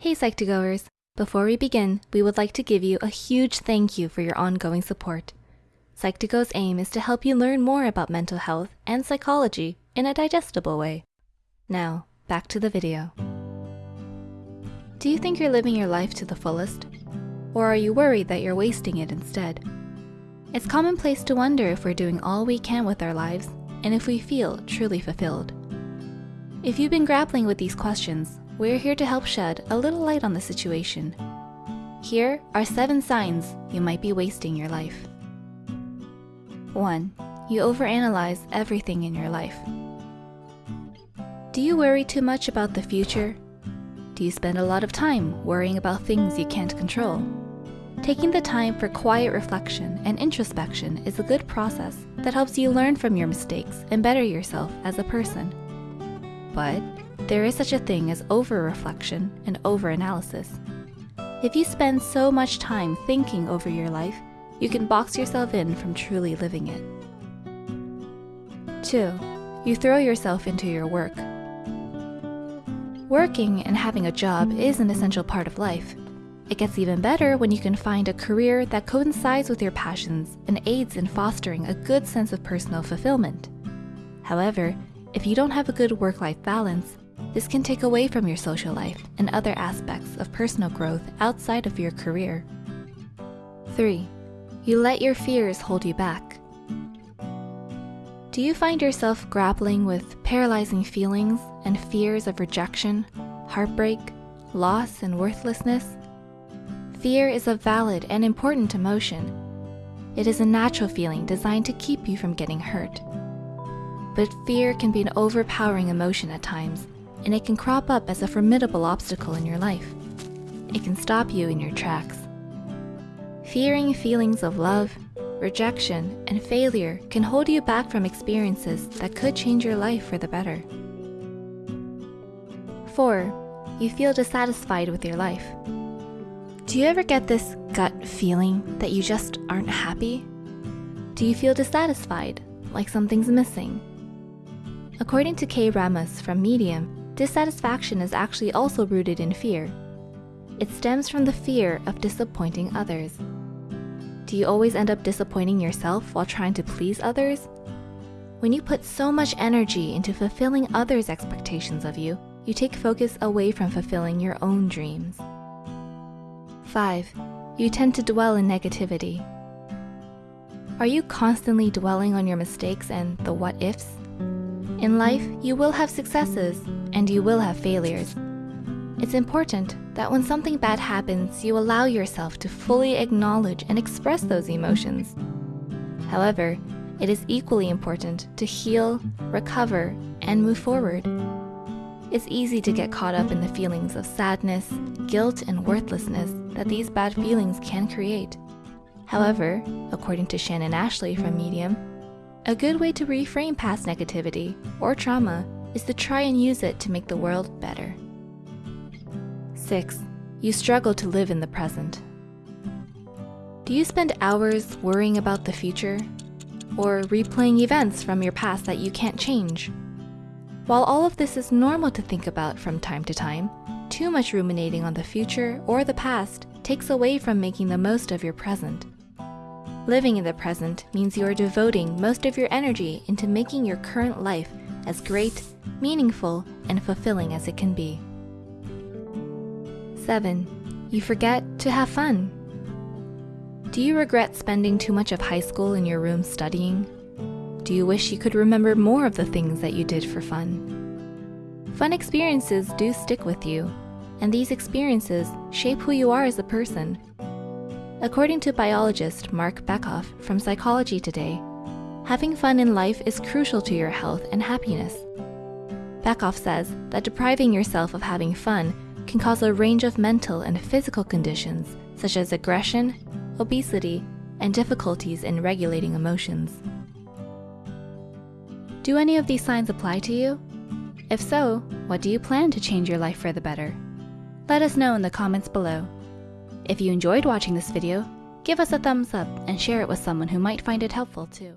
Hey Psych2Goers! Before we begin, we would like to give you a huge thank you for your ongoing support. Psych2Go's aim is to help you learn more about mental health and psychology in a digestible way. Now, back to the video. Do you think you're living your life to the fullest? Or are you worried that you're wasting it instead? It's commonplace to wonder if we're doing all we can with our lives and if we feel truly fulfilled. If you've been grappling with these questions, we're here to help shed a little light on the situation. Here are seven signs you might be wasting your life. 1. You overanalyze everything in your life. Do you worry too much about the future? Do you spend a lot of time worrying about things you can't control? Taking the time for quiet reflection and introspection is a good process that helps you learn from your mistakes and better yourself as a person. But there is such a thing as over-reflection and over-analysis. If you spend so much time thinking over your life, you can box yourself in from truly living it. 2. You throw yourself into your work. Working and having a job is an essential part of life. It gets even better when you can find a career that coincides with your passions and aids in fostering a good sense of personal fulfillment. However, if you don't have a good work-life balance, this can take away from your social life and other aspects of personal growth outside of your career. 3. You let your fears hold you back. Do you find yourself grappling with paralyzing feelings and fears of rejection, heartbreak, loss, and worthlessness? Fear is a valid and important emotion. It is a natural feeling designed to keep you from getting hurt. But fear can be an overpowering emotion at times and it can crop up as a formidable obstacle in your life. It can stop you in your tracks. Fearing feelings of love, rejection, and failure can hold you back from experiences that could change your life for the better. 4. You feel dissatisfied with your life. Do you ever get this gut feeling that you just aren't happy? Do you feel dissatisfied, like something's missing? According to Kay Ramos from Medium, Dissatisfaction is actually also rooted in fear. It stems from the fear of disappointing others. Do you always end up disappointing yourself while trying to please others? When you put so much energy into fulfilling others' expectations of you, you take focus away from fulfilling your own dreams. 5. You tend to dwell in negativity. Are you constantly dwelling on your mistakes and the what-ifs? In life, you will have successes and you will have failures. It's important that when something bad happens, you allow yourself to fully acknowledge and express those emotions. However, it is equally important to heal, recover, and move forward. It's easy to get caught up in the feelings of sadness, guilt, and worthlessness that these bad feelings can create. However, according to Shannon Ashley from Medium, a good way to reframe past negativity or trauma is to try and use it to make the world better. 6. You struggle to live in the present. Do you spend hours worrying about the future? Or replaying events from your past that you can't change? While all of this is normal to think about from time to time, too much ruminating on the future or the past takes away from making the most of your present. Living in the present means you are devoting most of your energy into making your current life as great, meaningful, and fulfilling as it can be. 7. You forget to have fun. Do you regret spending too much of high school in your room studying? Do you wish you could remember more of the things that you did for fun? Fun experiences do stick with you, and these experiences shape who you are as a person According to biologist Marc Bekoff from Psychology Today, having fun in life is crucial to your health and happiness. Bekoff says that depriving yourself of having fun can cause a range of mental and physical conditions such as aggression, obesity, and difficulties in regulating emotions. Do any of these signs apply to you? If so, what do you plan to change your life for the better? Let us know in the comments below. If you enjoyed watching this video, give us a thumbs up and share it with someone who might find it helpful too.